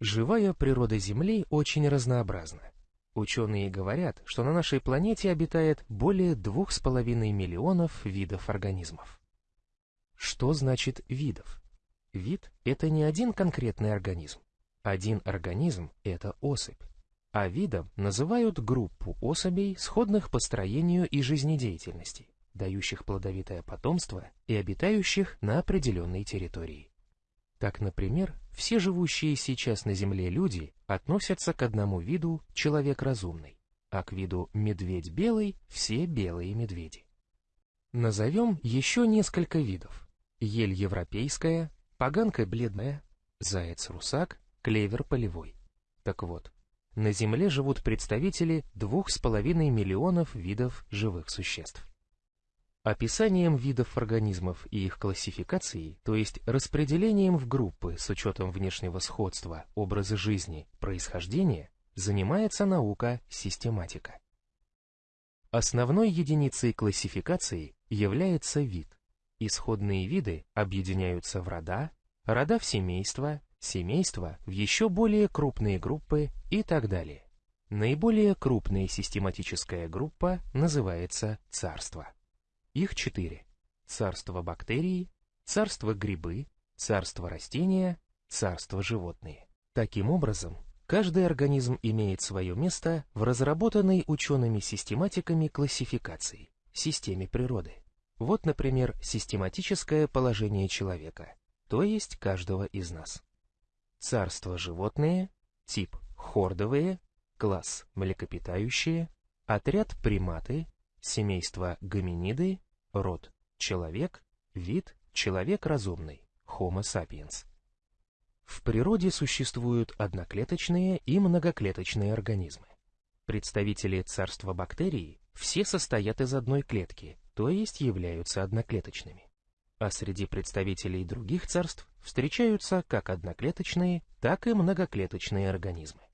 Живая природа Земли очень разнообразна. Ученые говорят, что на нашей планете обитает более двух с половиной миллионов видов организмов. Что значит видов? Вид – это не один конкретный организм. Один организм – это особь. А видом называют группу особей, сходных по строению и жизнедеятельности, дающих плодовитое потомство и обитающих на определенной территории. Так, например, все живущие сейчас на Земле люди относятся к одному виду человек разумный, а к виду медведь белый все белые медведи. Назовем еще несколько видов. Ель европейская, поганка бледная, заяц-русак, клевер полевой. Так вот, на Земле живут представители двух с половиной миллионов видов живых существ. Описанием видов организмов и их классификацией, то есть распределением в группы с учетом внешнего сходства, образа жизни, происхождения, занимается наука систематика. Основной единицей классификации является вид. Исходные виды объединяются в рода, рода в семейства, семейства в еще более крупные группы и так далее. Наиболее крупная систематическая группа называется царство. Их четыре. Царство бактерий, царство грибы, царство растения, царство животные. Таким образом, каждый организм имеет свое место в разработанной учеными-систематиками классификации, системе природы. Вот, например, систематическое положение человека, то есть каждого из нас. Царство животные, тип хордовые, класс млекопитающие, отряд приматы, семейство гоминиды, Род – человек, вид – человек разумный, Homo sapiens. В природе существуют одноклеточные и многоклеточные организмы. Представители царства бактерий все состоят из одной клетки, то есть являются одноклеточными. А среди представителей других царств встречаются как одноклеточные, так и многоклеточные организмы.